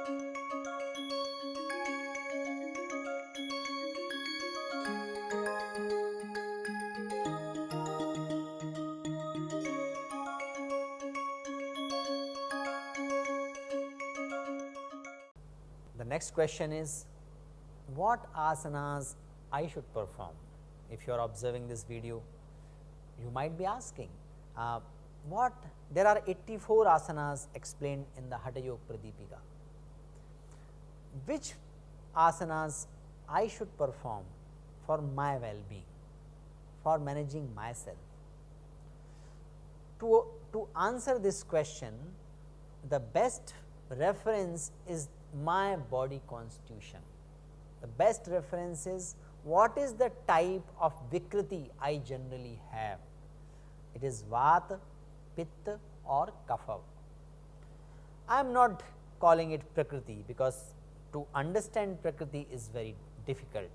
The next question is what asanas I should perform. If you are observing this video, you might be asking uh, what there are 84 asanas explained in the Hatha Yoga Pradipika. Which asanas I should perform for my well-being, for managing myself. To, to answer this question, the best reference is my body constitution. The best reference is what is the type of Vikriti I generally have. It is Vata, Pitta or Kapha. I am not calling it Prakriti because to understand Prakriti is very difficult.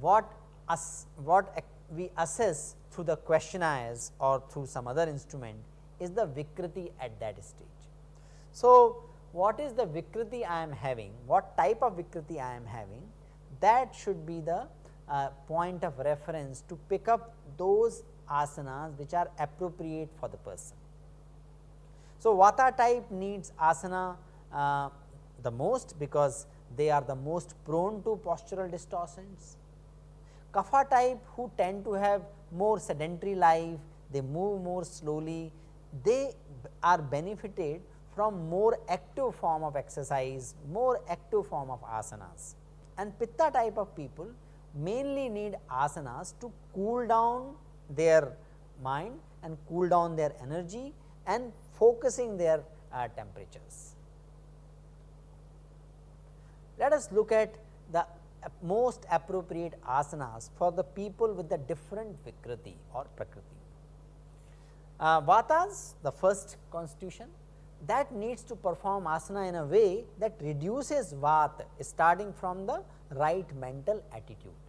What us, what we assess through the questionnaires or through some other instrument is the Vikriti at that stage. So, what is the Vikriti I am having, what type of Vikriti I am having that should be the uh, point of reference to pick up those asanas which are appropriate for the person. So, Vata type needs asana uh, the most because they are the most prone to postural distortions. Kapha type who tend to have more sedentary life, they move more slowly, they are benefited from more active form of exercise, more active form of asanas. And Pitta type of people mainly need asanas to cool down their mind and cool down their energy and focusing their uh, temperatures. Let us look at the most appropriate asanas for the people with the different Vikriti or Prakriti. Uh, Vatas the first constitution that needs to perform asana in a way that reduces Vata starting from the right mental attitude.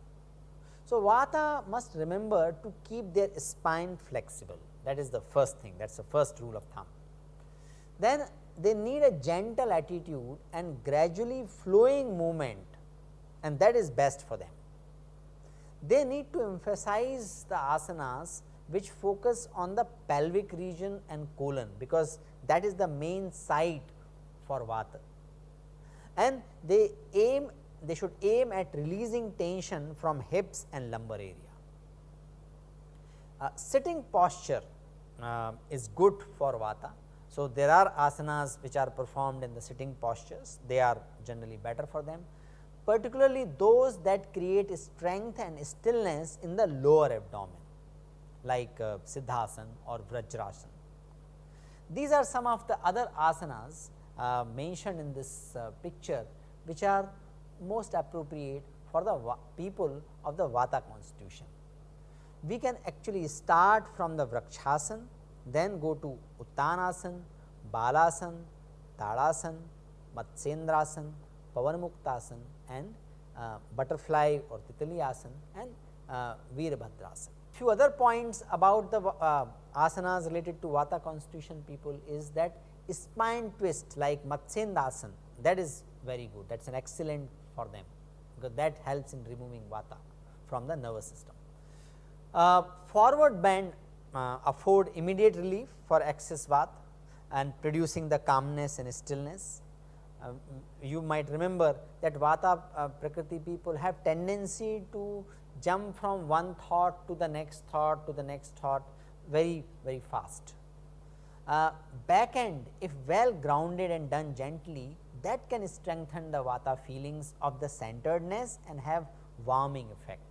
So, Vata must remember to keep their spine flexible that is the first thing that is the first rule of thumb. Then they need a gentle attitude and gradually flowing movement and that is best for them. They need to emphasize the asanas which focus on the pelvic region and colon because that is the main site for vata and they aim they should aim at releasing tension from hips and lumbar area. Uh, sitting posture uh, is good for vata. So, there are asanas which are performed in the sitting postures they are generally better for them particularly those that create strength and stillness in the lower abdomen like uh, or Vajrasana. These are some of the other asanas uh, mentioned in this uh, picture which are most appropriate for the people of the Vata constitution. We can actually start from the Vrakshasana, then go to Uttanasana, Balasana, Tadasana, Matsyendrasana, Pavanmuktasana and uh, butterfly or Titali asana and uh, Veerbhadrasana. Few other points about the uh, asanas related to Vata constitution people is that spine twist like Matsyendrasana that is very good that is an excellent for them because that helps in removing Vata from the nervous system. Uh, forward bend uh, afford immediate relief for excess Vata and producing the calmness and stillness. Uh, you might remember that Vata uh, Prakriti people have tendency to jump from one thought to the next thought to the next thought very very fast. Uh, back end if well grounded and done gently that can strengthen the vata feelings of the centeredness and have warming effect.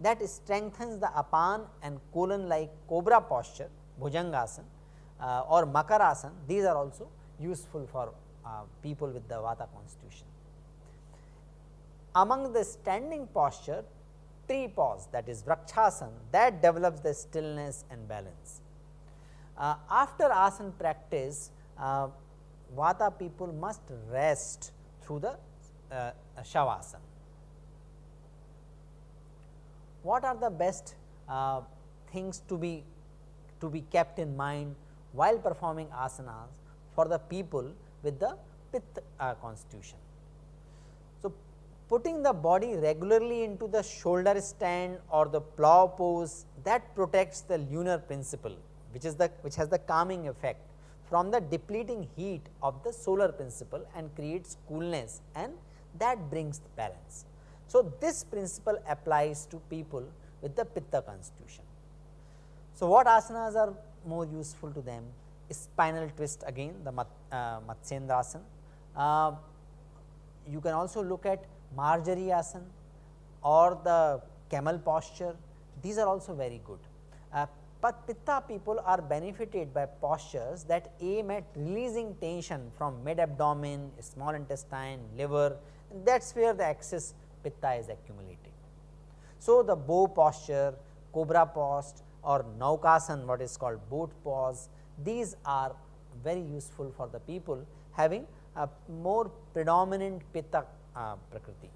That strengthens the apan and colon like cobra posture bhujangasana uh, or makarasana these are also useful for uh, people with the vata constitution. Among the standing posture tree pose that is Vrakshasana that develops the stillness and balance. Uh, after asana practice, uh, Vata people must rest through the uh, Shavasana. What are the best uh, things to be to be kept in mind while performing asanas for the people with the pith uh, constitution. So, putting the body regularly into the shoulder stand or the plow pose that protects the lunar principle which is the which has the calming effect from the depleting heat of the solar principle and creates coolness and that brings the balance. So, this principle applies to people with the pitta constitution. So, what asanas are more useful to them? Spinal twist again the mat, uh, Matsyendrasana. Uh, you can also look at Marjari asana or the camel posture, these are also very good. Uh, but pitta people are benefited by postures that aim at releasing tension from mid abdomen, small intestine, liver and that is where the excess pitta is accumulating. So, the bow posture, cobra pose or naukasan what is called boat pose these are very useful for the people having a more predominant pitta uh, prakriti.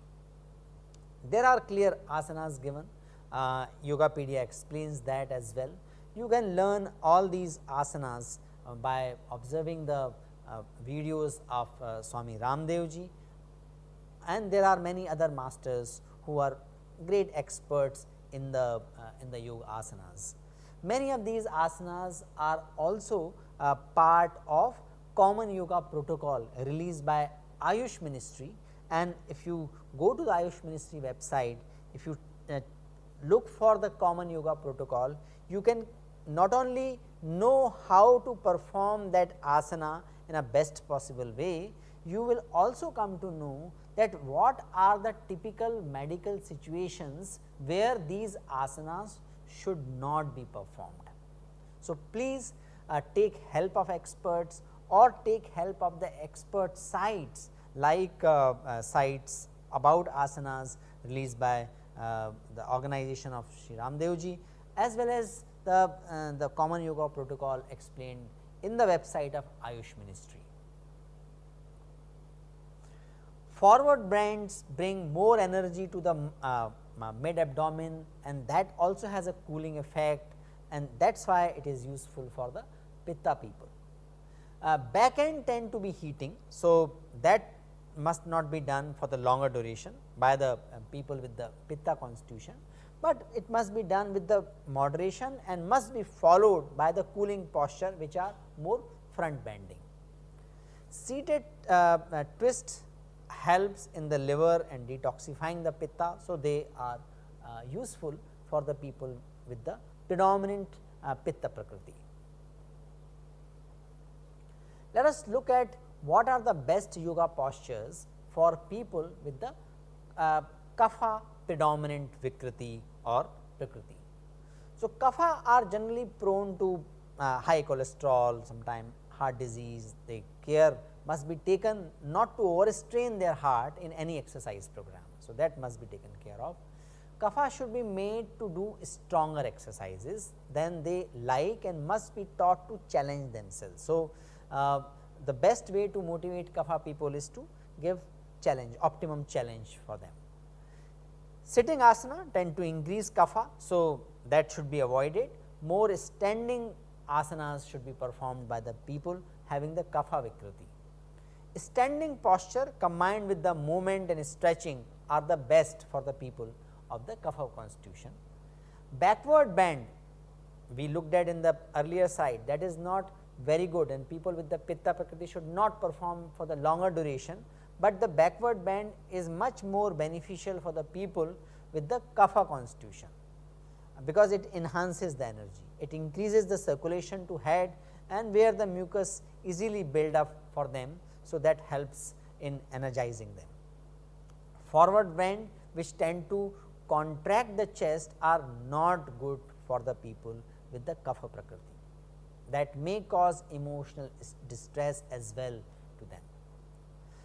There are clear asanas given, uh, Yogapedia explains that as well. You can learn all these asanas uh, by observing the uh, videos of uh, Swami Ramdev ji and there are many other masters who are great experts in the uh, in the yoga asanas. Many of these asanas are also uh, part of common yoga protocol released by Ayush ministry and if you go to the Ayush ministry website, if you uh, look for the common yoga protocol, you can not only know how to perform that asana in a best possible way, you will also come to know that what are the typical medical situations where these asanas should not be performed. So, please uh, take help of experts or take help of the expert sites like uh, uh, sites about asanas released by uh, the organization of Sri Ramdev as well as the, uh, the common yoga protocol explained in the website of Ayush ministry. Forward bends bring more energy to the uh, mid abdomen and that also has a cooling effect and that is why it is useful for the pitta people. Uh, back end tend to be heating. So, that must not be done for the longer duration by the uh, people with the pitta constitution, but it must be done with the moderation and must be followed by the cooling posture which are more front bending. Seated uh, uh twist helps in the liver and detoxifying the pitta. So, they are uh, useful for the people with the predominant uh, pitta prakriti. Let us look at what are the best yoga postures for people with the uh, kapha predominant vikriti or prakriti. So, kapha are generally prone to uh, high cholesterol, sometimes heart disease, they care must be taken not to overstrain their heart in any exercise program. So, that must be taken care of. Kapha should be made to do stronger exercises than they like and must be taught to challenge themselves. So, uh, the best way to motivate kapha people is to give challenge optimum challenge for them. Sitting asana tend to increase kapha. So, that should be avoided more standing asanas should be performed by the people having the kapha vikriti. Standing posture combined with the movement and stretching are the best for the people of the kapha constitution. Backward bend we looked at in the earlier side that is not very good and people with the pitta prakriti should not perform for the longer duration, but the backward bend is much more beneficial for the people with the kapha constitution because it enhances the energy. It increases the circulation to head and where the mucus easily build up for them. So, that helps in energizing them. Forward bend which tend to contract the chest are not good for the people with the kapha prakriti that may cause emotional distress as well to them.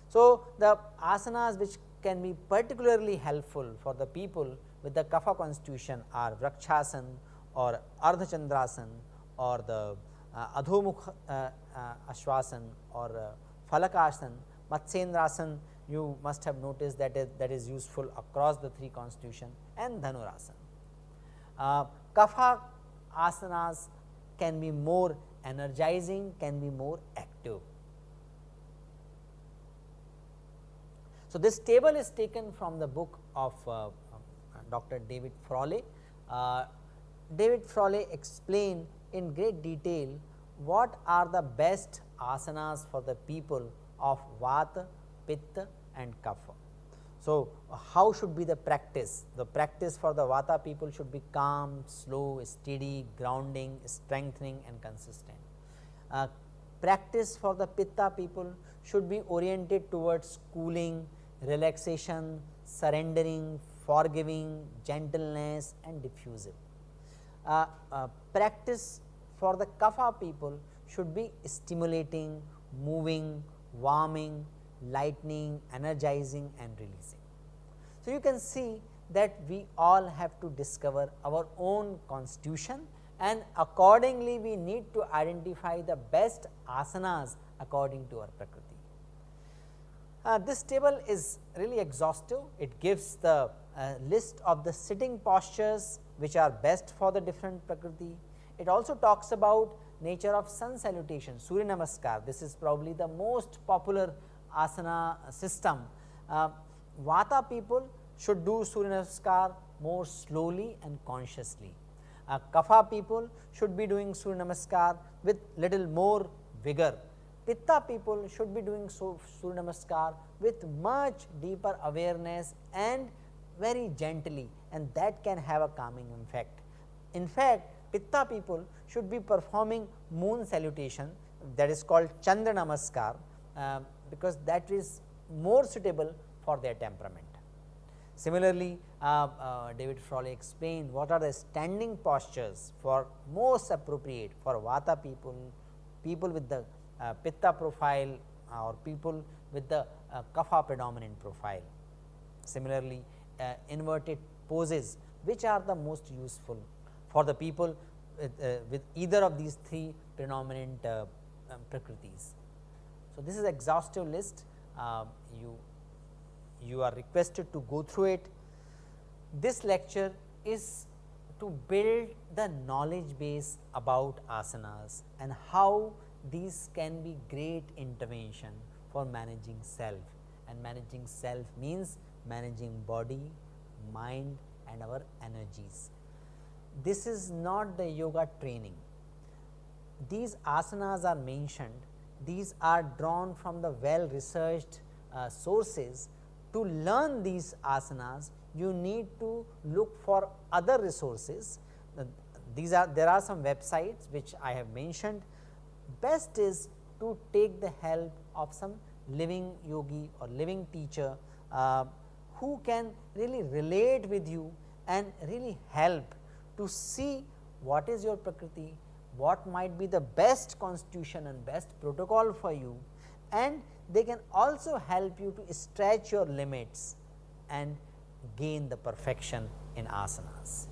So, the asanas which can be particularly helpful for the people with the kapha constitution are Vrakshasana or Ardhachandrasana or the uh, Adhomukh uh, uh, Ashwasan or uh, Falakasana, Matsyendrasana you must have noticed that is, that is useful across the three constitution and Dhanurasana. Uh, kapha asanas can be more energizing, can be more active. So, this table is taken from the book of uh, Dr. David Frawley. Uh, David Frawley explained in great detail what are the best asanas for the people of Vata, Pitta and Kapha. So, how should be the practice? The practice for the Vata people should be calm, slow, steady, grounding, strengthening and consistent. Uh, practice for the Pitta people should be oriented towards cooling, relaxation, surrendering, forgiving, gentleness and diffusive. Uh, uh, practice for the Kapha people should be stimulating, moving, warming, lightening, energizing and releasing. So, you can see that we all have to discover our own constitution and accordingly we need to identify the best asanas according to our prakriti. Uh, this table is really exhaustive, it gives the uh, list of the sitting postures which are best for the different prakriti. It also talks about nature of sun salutation, Surya Namaskar, this is probably the most popular asana system. Uh, Vata people should do Surya Namaskar more slowly and consciously. Uh, Kapha people should be doing Surya Namaskar with little more vigor. Pitta people should be doing Surya Namaskar with much deeper awareness and very gently and that can have a calming effect. In fact, Pitta people should be performing moon salutation that is called Chandra Namaskar uh, because that is more suitable for their temperament. Similarly, uh, uh, David Frawley explained what are the standing postures for most appropriate for Vata people, people with the uh, Pitta profile or people with the uh, Kapha predominant profile. Similarly, uh, inverted poses which are the most useful for the people with, uh, with either of these three predominant um, prakritis. So, this is exhaustive list you you are requested to go through it. This lecture is to build the knowledge base about asanas and how these can be great intervention for managing self and managing self means managing body, mind and our energies. This is not the yoga training. These asanas are mentioned, these are drawn from the well researched uh, sources to learn these asanas you need to look for other resources. These are there are some websites which I have mentioned. Best is to take the help of some living yogi or living teacher uh, who can really relate with you and really help to see what is your prakriti, what might be the best constitution and best protocol for you and they can also help you to stretch your limits and gain the perfection in asanas.